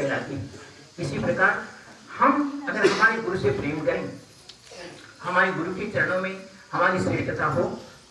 कहलाती है। इसी प्रकार हम, अगर हमारे गुरु से प्रेम करें, हमारे गुरु के चरणों में हमारी श्रेष्ठता हो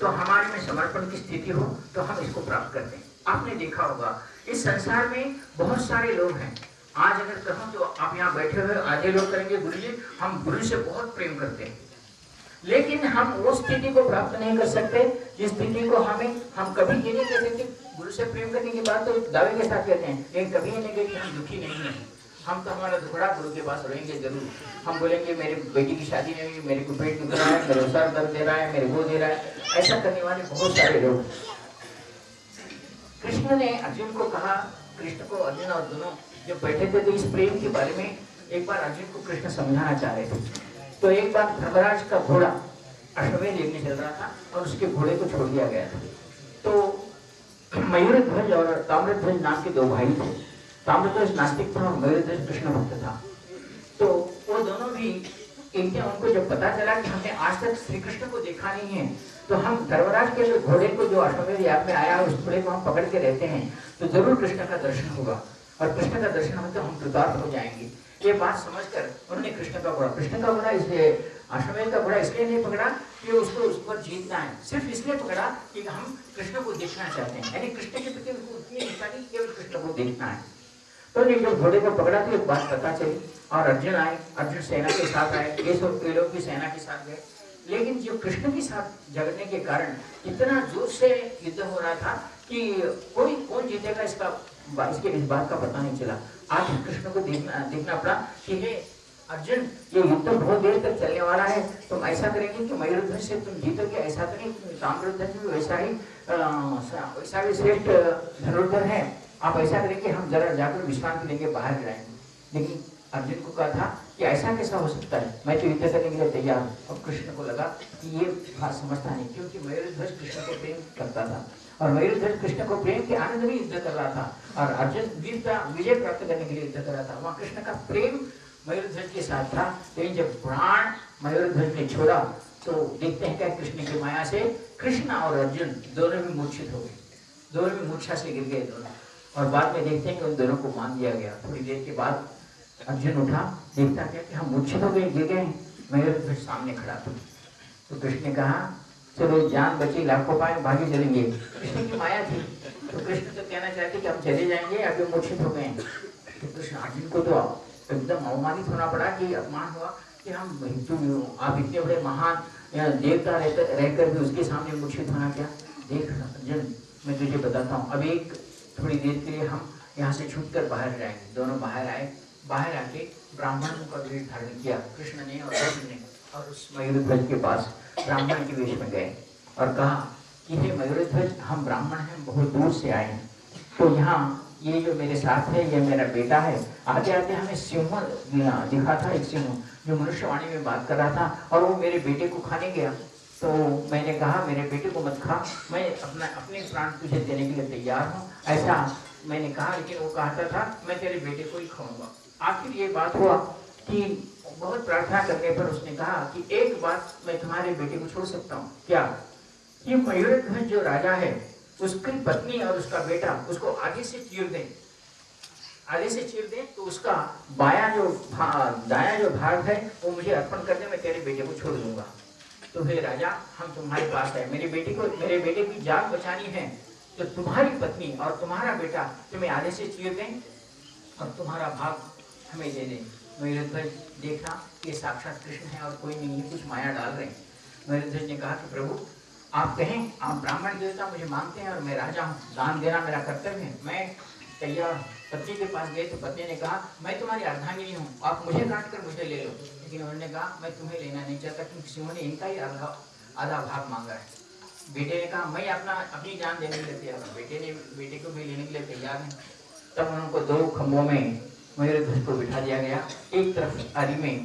तो हमारे में समर्पण की स्थिति हो तो हम इसको प्राप्त करते हैं। आपने देखा होगा, इस संसार में बहुत सारे लोग हैं। आज अगर कहूँ तो आप यहाँ बैठे हुए आधे लोग करेंगे गुरु जी हम गुरु से बहुत प्रेम करते हैं। लेकिन हम उस स्थिति को प्राप्त नहीं कर सकते, जिस स्थिति को हमें, हम कभी ये नहीं कह सकते, गुरु से प्रेम करने की बात तो दावे के साथ कहते हैं, लेकिन कभी ये नहीं कहते हम दुखी नहीं है। हम तो हमारा दुखड़ा गुरु के पास रहेंगे ज़रूर। हम बोलेंगे, मेरे बेटी की शादी नहीं हुई, मेरे को पेट दुख रहा है, मेरे सर दर्द दे रहा है, मेरे वो दे रहा है। ऐसा करने वाले बहुत सारे लोग कृष्ण ने अर्जुन को कहा, कृष्ण को अर्जुन और दोनों जब बैठे थे तो इस प्रेम के बारे में एक बार अर्जुन को कृष्ण समझाना चाह रहे थे। तो एक बार धर्मराज का घोड़ा अश्वमेध लेने चल रहा था और उसके घोड़े को छोड़ दिया गया था। तो मयूर ध्वज और ताम्रध्वज नाम के दो भाई थे। ताम्रध्वज नास्तिक था और मयूर ध्वज कृष्ण भक्त था। तो वो दोनों भी दिन उनको जब पता चला कि हमने आज तक श्री कृष्ण को देखा नहीं है तो हम धर्मराज के जो घोड़े को जो अश्वमेध याद में आया उस घोड़े को हम पकड़ के रहते हैं तो ज़रूर कृष्ण का दर्शन होगा। और कृष्ण का दर्शन हो तो हम कृतार्थ हो जाएँगे। ये बात समझकर उन्होंने कृष्ण का घोड़ा कृष्ण का घोड़ा इसलिए अश्वमेध का घोड़ा इसलिए नहीं पकड़ा कि उसको उस पर जीतना है सिर्फ़ इसलिए पकड़ा कि हम कृष्ण को देखना चाहते हैं। यानी कृष्ण के प्रति उनको उतनी इच्छा नहीं, केवल कृष्ण को देखना है। तो जब घोड़े को पकड़ा तो एक बात पता चली और अर्जुन आए, अर्जुन सेना के साथ आए, ये सब लोग भी सेना के साथ गए। लेकिन जो कृष्ण के साथ झगड़ने के कारण इतना ज़ोर से युद्ध हो रहा था कि कोई कौन जीतेगा इसका, इसके इस बात का पता नहीं चला। आज कृष्ण को देखना देखना पड़ा कि हे अर्जुन, ये युद्ध बहुत देर तक चलने वाला है। तुम ऐसा करेंगे कि मयूरध्वज से तुम जीतोगे ऐसा तो नहीं ताम्रध्वज भी वैसा ही वैसा भी श्रेष्ठ धनुर्धर है। आप ऐसा करेंगे, हम जरा जाकर विश्रांति लेंगे बाहर जाएँगे। लेकिन अर्जुन को कहा था कि ऐसा कैसा हो सकता है? मैं तो युद्ध करने के लिए तैयार हूँ। और कृष्ण को लगा कि ये बात समझता नहीं, क्योंकि मयूरध्वज कृष्ण को प्रेम करता था। और मयूरध्वज कृष्ण को प्रेम के आनंद में युद्ध कर रहा था। और अर्जुन वीरता विजय प्राप्त करने के लिए युद्ध कर रहा था। वहाँ कृष्ण का प्रेम मयूरध्वज के साथ था। लेकिन जब प्राण मयूरध्वज ने छोड़ा तो देखते हैं क्या कृष्ण की माया से कृष्ण और अर्जुन दोनों भी मूर्छित हो गए। दोनों भी मूर्छा से गिर गए दोनों। और बाद में देखते हैं कि उन दोनों को मान दिया गया। थोड़ी देर के बाद अर्जुन उठा, देखता क्या कि हम मूर्छित हो गए, गिर गए मयूरध्वज सामने खड़ा था। तो कृष्ण ने कहा चलो जान बची, लाखों पाए, भागे चलेंगे। कृष्ण की माया थी तो कृष्ण तो कहना चाहते कि हम चले जाएँगे अभी मूर्छित हो गए तो कृष्ण अर्जुन को तो एकदम अवमानित होना पड़ा कि अपमान हुआ कि हम हिंदू आप इतने बड़े महान देवता रहकर भी उसके सामने मूर्छित होना क्या? देख, अर्जुन, मैं तुझे बताता हूँ। अब एक थोड़ी देर के लिए हम यहाँ से छूट कर बाहर जाएँगे। दोनों बाहर आए। बाहर आके ब्राह्मण का वेश धारण किया। कृष्ण ने और अर्जुन ने और उस मयूरध्वज के पास ब्राह्मण के वेश में गए और कहा कि हे मयूरध्वज, हम ब्राह्मण हैं, बहुत दूर से आए हैं। तो यहाँ ये जो मेरे साथ है, ये मेरा बेटा है आते आते हमें सिंह दिखा था एक सिंह, जो मनुष्यवाणी में बात कर रहा था, और वो मेरे बेटे को खाने गया। तो मैंने कहा, मेरे बेटे को मत खा, मैं अपना, अपने प्राण तुझे देने के लिए तैयार हूँ। ऐसा मैंने कहा, लेकिन वो कहता था, मैं तेरे बेटे को ही खाऊँगा। आखिर ये बात हुआ कि बहुत प्रार्थना करने पर उसने कहा कि एक बात मैं तुम्हारे बेटे को छोड़ सकता हूँ। क्या? कि मयूर जो राजा है, उसकी पत्नी और उसका बेटा उसको आगे से चीर दें। आगे से चीर दें तो उसका बाया जो दाया जो भाग है, वो मुझे अर्पण कर दे मैं तेरे बेटे को छोड़ दूँगा। तो हे राजा, हम तुम्हारे पास है। मेरे बेटे को, मेरे बेटे की जान बचानी है। तो तुम्हारी पत्नी और तुम्हारा बेटा तुम्हें आधे से चीर दें और तुम्हारा भाग हमें दे दें। मयूरध्वज देखा ये साक्षात कृष्ण है और कोई नहीं है कुछ माया डाल रहे हैं। मयूरध्वज ने कहा कि प्रभु, आप कहें, आप ब्राह्मण देवता मुझे मानते हैं और मैं राजा हूँ, दान देना मेरा कर्तव्य है। मैं तैयार पत्नी के पास गए तो पत्नी ने कहा, मैं तुम्हारी अर्धांगिनी हूँ, आप मुझे काट कर मुझे ले लो। लेकिन उन्होंने कहा, मैं तुम्हें लेना नहीं चाहता, क्योंकि सिंह ने इनका ही आधा आधा भाग मांगा है। बेटे ने कहा, मैं अपना, अपनी जान देने के लिए तैयार हूँ। बेटे ने, बेटे को भी लेने के लिए तैयार है। तब उनको दो खम्भों में मयूर ध्वज को बिठा दिया गया। एक तरफ़ आरी में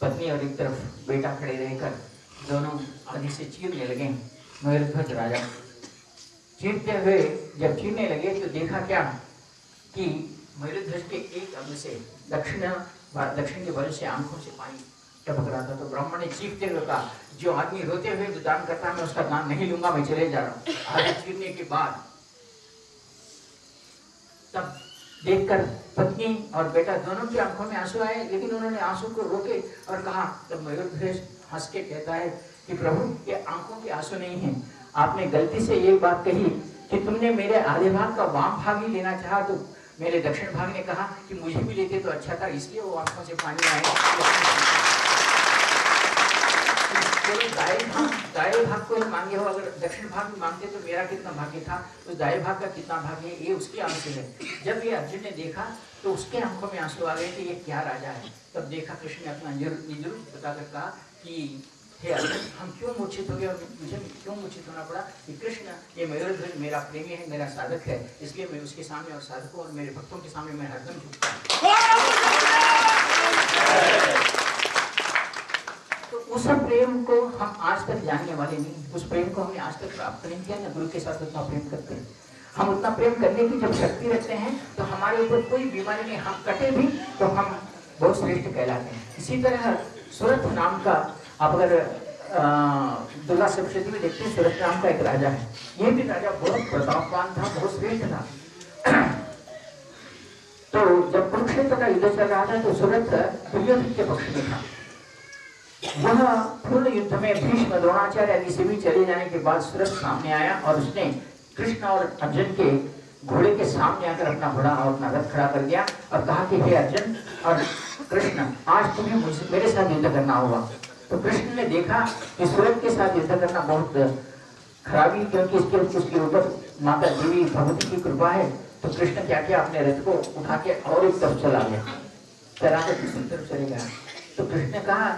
पत्नी और एक तरफ़ बेटा खड़े रहकर दोनों आदि से चीरने लगे। मयूर ध्वज राजा चीरते हुए जब चीरने लगे तो देखा क्या कि मयूरध्वज के एक अंग से दक्षिण दक्षिण के वजह से आँखों से पानी टपक रहा था। तो ब्राह्मण ने चीखते हुए कहा, जो आदमी रोते हुए जो दान करता है, मैं उसका दान नहीं लूँगा मैं चले जा रहा हूँ। आगे चीरने के बाद तब देखकर पत्नी और बेटा दोनों की आँखों में आँसू आए, लेकिन उन्होंने आँसू को रोके और कहा तब मयूर हंस के कहता है कि प्रभु, ये आँखों के आँसू नहीं है। आपने गलती से ये बात कही कि तुमने मेरे आधे भाग का वाम भाग ही लेना चाह तो मेरे दक्षिण भाग ने कहा कि मुझे भी लेते तो अच्छा था, इसलिए वो आँखों से पानी आए दाएँ भाग दाएँ भाग को मांगे हो, अगर दक्षिण भाग में मांगते तो मेरा कितना भाग्य था तो दाएँ भाग का कितना भाग्य है, ये उसके आँसू है। जब ये अर्जुन ने देखा तो उसके आँखों में आँसू आ गए कि ये क्या राजा है। तब देखा कृष्ण ने अपना निज रूप बताकर कहा कि, हे अर्जुन, हम क्यों मूर्छित हो गए और मुझे क्यों मूर्छित होना पड़ा कि कृष्ण, ये मयूरध्वज मेरा प्रेमी है, मेरा साधक है, इसलिए मैं उसके सामने और साधकों और मेरे भक्तों के सामने मैं हरदम झुकता उस प्रेम को हम आज तक जानने वाले नहीं। उस प्रेम को हमने आज तक प्राप्त नहीं किया, ना गुरु के साथ उतना प्रेम करते हैं। हम उतना प्रेम करने की जब शक्ति रखते हैं तो हमारे ऊपर कोई बीमारी नहीं। हम कटे भी तो हम बहुत श्रेष्ठ कहलाते हैं। इसी तरह सूरत नाम का, आप अगर दुर्गा सप्तशती में देखते हैं, सूरत नाम का एक राजा है। ये भी राजा बहुत प्रतापवान था, बहुत श्रेष्ठ था। तो जब कुरुक्षेत्र का युद्ध चल रहा था तो सूरत दुर्योधन के पक्ष में था। वह पूर्ण युद्ध में भीष्म द्रोणाचार्य आदि से भी चले जाने के बाद सूरज सामने आया और उसने कृष्ण और अर्जुन के घोड़े के सामने आकर अपना घोड़ा और अपना रथ खड़ा कर दिया और कहा कि, हे अर्जुन और कृष्ण, आज तुम्हें मुझसे मेरे साथ युद्ध करना होगा। तो कृष्ण ने देखा कि सूरज के साथ युद्ध करना बहुत खराबी क्योंकि इसके, उसके ऊपर माता देवी भगवती की कृपा है। तो कृष्ण क्या किया, अपने रथ को उठा के और एक तरफ़ चला गया। चला कर दूसरी तरफ़ चले गया। तो कृष्ण ने कहा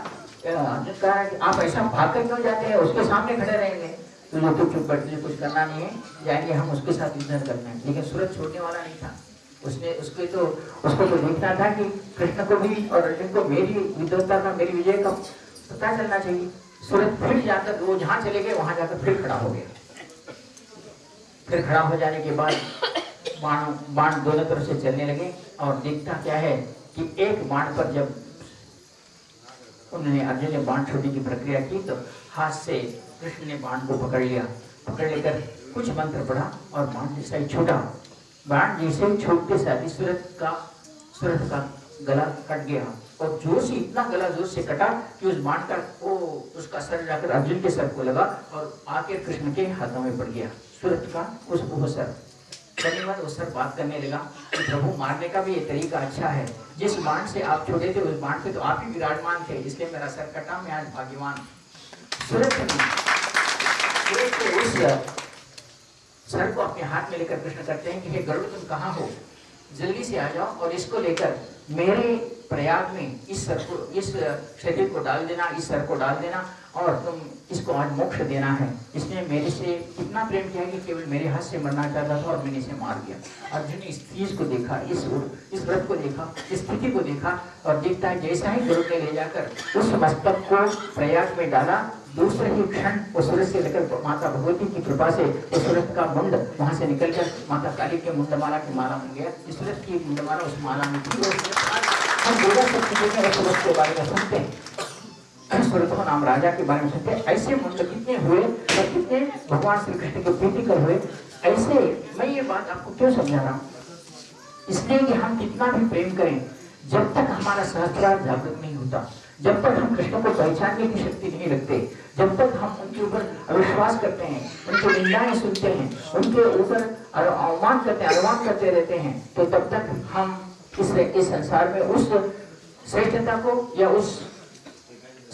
आप ऐसा भाग कर क्यों जाते हैं? उसके सामने खड़े रहेंगे। तो जो चुप चुप बैठ कुछ करना नहीं है। जाएँगे हम उसके साथ युद्ध करना। है लेकिन सूरज छोड़ने वाला नहीं था। उसने उसके तो उसको तो देखना था कि कृष्ण को भी और अर्जुन को मेरी विद्वता का, मेरी विजय का पता चलना चाहिए। सूरज फिर जाकर वो जहाँ चले गए, वहाँ जाकर फिर खड़ा हो गया। फिर खड़ा हो जाने के बाद बाण बाण दोनों तरफ़ से चलने लगे और देखता क्या है कि एक बाण पर जब उन्होंने अर्जुन ने बाण छोड़ने की प्रक्रिया की तो हाथ से कृष्ण ने बाण को पकड़ लिया। पकड़ लेकर कुछ मंत्र पढ़ा और बाण जैसा ही छोटा। बाण जैसे ही छोड़ते साथ सूरत का सूरत का गला कट गया और ज़ोर से इतना गला ज़ोर से कटा कि उस बाण का वो उसका सर जाकर अर्जुन के सर को लगा और आके कृष्ण के हाथों में पड़ गया। सूरत का उस वो सर। वाले उस पर बात करने लगा कि प्रभु, मारने का भी ये तरीका अच्छा है। जिस बाण से आप छोड़े थे, उस बाण पे तो आप ही विराजमान थे, इसलिए मेरा सर कटा, मैं आज भाग्यवान उस सर को अपने हाथ में लेकर प्रश्न करते हैं कि, हे गरुड़, तुम कहाँ हो? जल्दी से आ जाओ और इसको लेकर मेरे प्रयाग में इस सर को, इस शरीर को डाल देना, इस सर को डाल देना और तुम इसको आज मोक्ष देना है। इसने मेरे से इतना प्रेम किया कि केवल मेरे हाथ से मरना चाहता था और मैंने इसे मार दिया। अर्जुन ने इस चीज़ को देखा, इस इस व्रत को देखा, इस स्थिति को देखा और देखता है जैसा ही गुरु ने ले जाकर उस मस्तक को प्रयाग में डाला। दूसरे ही क्षण वो सूरज से लेकर माता भगवती की कृपा से उस सूरज का मुंड वहाँ से निकल कर माता काली के मुंडमाला की माला बन गया। इस सूरज की मुंडमाला उस माला में हम दुर्गा शक्ति के बारे में सुनते हैं नाम राजा के बारे में सुनते ऐसे मंत्र कितने हुए और कितने भगवान श्री कृष्ण के प्रीति कर हुए ऐसे मैं ये बात आपको क्यों समझा रहा हूँ इसलिए कि हम कितना भी प्रेम करें जब तक हमारा सहस्त्रार जागृत नहीं होता जब तक हम कृष्ण को पहचानने की शक्ति नहीं रखते जब तक हम उनके ऊपर अविश्वास करते हैं उनकी निंदाएँ सुनते हैं उनके ऊपर अवमान करते अनुमान करते रहते हैं तो तब तक हम इस इस संसार में उस श्रेष्ठता को या उस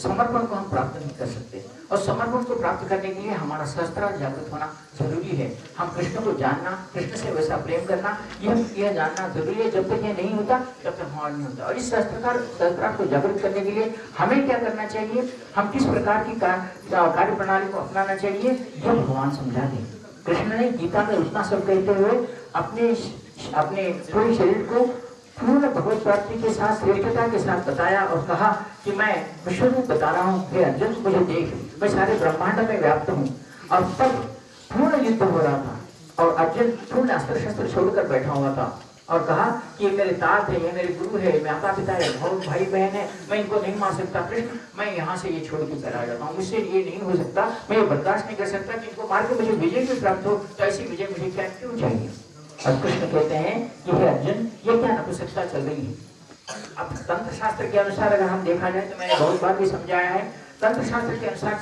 समर्पण को हम प्राप्त नहीं कर सकते। और समर्पण को प्राप्त करने के लिए हमारा शस्त्र जागृत होना ज़रूरी है। हम कृष्ण को जानना, कृष्ण से वैसा प्रेम करना, यह यह जानना ज़रूरी है। जब तक यह नहीं होता, तब तक हमारा नहीं होता। और इस शस्त्रकार, शस्त्रार्थ को जागृत करने के लिए हमें क्या करना चाहिए? हम किस प्रकार की कार्य प्रणाली को अपनाना चाहिए? यह भगवान समझा दें। कृष्ण ने गीता में उतना सब कहते हुए अपने अपने पूरे शरीर को पूर्ण भगवत प्राप्ति के साथ, श्रेष्ठता के साथ बताया और कहा कि मैं विश्व रूप बता रहा हूँ अर्जुन, मुझे देख, मैं सारे ब्रह्मांड में व्याप्त हूँ और तब पूर्ण युद्ध हो रहा था और अर्जुन पूर्ण अस्त्र शस्त्र छोड़कर बैठा हुआ था और कहा कि ये मेरे तात है, ये मेरे गुरु है माता पिता है, बहुत भाई बहन है, मैं इनको नहीं मार सकता, कृष्ण, मैं यहाँ से ये छोड़ के चला जाता हूँ, मुझसे ये नहीं हो सकता, मैं ये बर्दाश्त नहीं कर सकता कि इनको मार के मुझे विजय भी प्राप्त हो तो ऐसी विजय मुझे क्या, क्यों चाहिए? और कृष्ण कहते हैं कि हे अर्जुन ये क्या नपुंसकता चल रही है? अब तंत्र शास्त्र के अनुसार अगर हम देखा जाए तो मैंने बहुत बार भी समझाया है तंत्र शास्त्र के अनुसार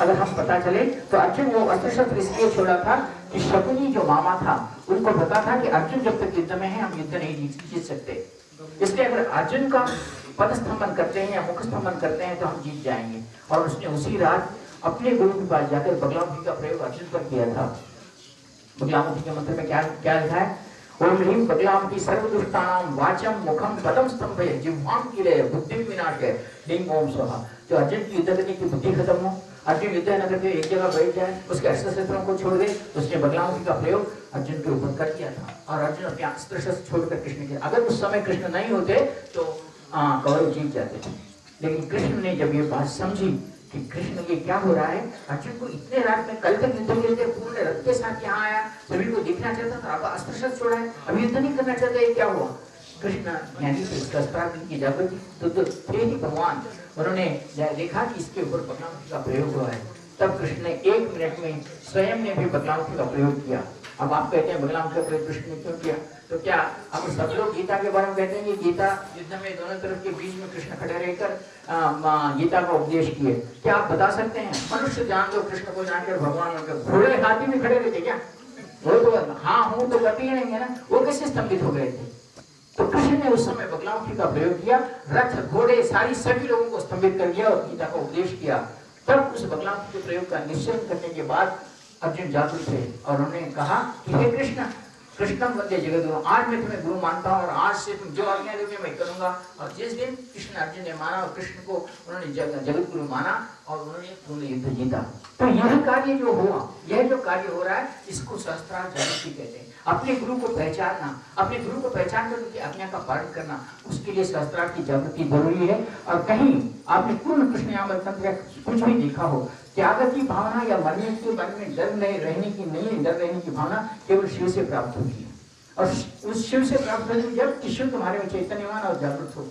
अगर हम पता चले तो अर्जुन वो अस्त्र शस्त्र इसलिए छोड़ा था कि शकुनी जो मामा था, उनको पता था कि अर्जुन जब तक युद्ध में है, हम युद्ध नहीं जीत सकते। इसलिए अगर अर्जुन का पद स्तंभन करते हैं या मुख स्तंभन करते हैं तो हम जीत जाएँगे। और उसने उसी रात अपने गुरु के पास जाकर बगलामुखी का प्रयोग अर्जुन पर किया था। बगलामुखी के मंत्र में क्या क्या लिखा है? ओम ह्रीम बगलामुखी सर्वदुष्टानाम वाचम मुखम पदम स्तंभ जिह्वाम की बुद्धि विनाश है ह्रीम ओम स्वाहा। जो अर्जुन की युद्ध करने की बुद्धि खत्म हो। अर्जुन युद्ध न करके एक जगह बैठ जाए, उसके अस्त्र को छोड़ दे तो उसने बगलामुखी का प्रयोग अर्जुन के ऊपर कर दिया था। और अर्जुन अपने अस्त्र शस्त्र छोड़कर कृष्ण के अगर उस समय कृष्ण नहीं होते तो कौरव जीत जाते थे। लेकिन कृष्ण ने जब ये बात समझी कि कृष्ण ये क्या हो रहा है? अर्जुन को इतने रात में कल तक युद्ध के पूर्ण रथ के साथ यहाँ आया सभी को देखना चाहता था अब अस्त्र शस्त्र छोड़ा है। अभी युद्ध नहीं करना चाहता ये क्या हुआ? कृष्ण की तो, तो ही भगवान उन्होंने देखा कि इसके ऊपर बदनाम का प्रयोग हुआ है। तब कृष्ण ने एक मिनट में स्वयं ने भी बदलाव का प्रयोग किया। अब आप कहते हैं बदलाव का प्रयोग कृष्ण ने क्यों किया? तो क्या अब सब लोग गीता के बारे में कहते हैं कि गीता युद्ध में दोनों तरफ़ के बीच में कृष्ण खड़े रहकर गीता का उपदेश किए। क्या आप बता सकते हैं? मनुष्य जान दो, कृष्ण को जानकर भगवान घोड़े हाथी में खड़े रहते क्या? वो तो हाँ हूँ तो करती ही नहीं है ना। वो कैसे स्तंभित हो गए थे? तो कृष्ण ने उस समय बगलामुखी का प्रयोग किया, रथ, घोड़े, सारी सभी लोगों को स्तंभित कर दिया और गीता का उपदेश किया। तब उस बगलामुखी के प्रयोग का निश्चय करने के बाद अर्जुन जागृत थे और उन्होंने कहा कि हे कृष्ण, कृष्णम वंदे जगत गुरु आज मैं तुम्हें गुरु मानता हूँ और आज से तुम जो आज्ञा दोगे मैं करूँगा। और जिस दिन कृष्ण अर्जुन ने माना और कृष्ण को उन्होंने जगत गुरु माना और उन्होंने पूर्ण युद्ध जीता। तो यह कार्य जो हुआ, यह जो कार्य हो रहा है, इसको शस्त्रार्थ जागृति कहते हैं। अपने गुरु को पहचानना, अपने गुरु को पहचान कर उनकी आज्ञा का पालन करना, उसके लिए शस्त्रार्थ की जागृति ज़रूरी है। और कहीं आपने पूर्ण कृष्ण यामल कुछ भी देखा हो त्याग की भावना या मरने के बारे में डर नहीं, रहने की नहीं है डर रहने की भावना केवल शिव से प्राप्त होती है। और उस शिव से प्राप्त होती है जब शिव तुम्हारे में चैतन्यवान और जागृत हो।